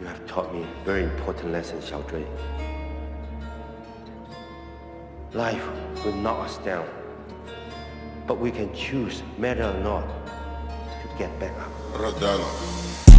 You have taught me a very important lesson, Xiao Dre. Life will knock us down, but we can choose, matter or not, to get back up. Radana.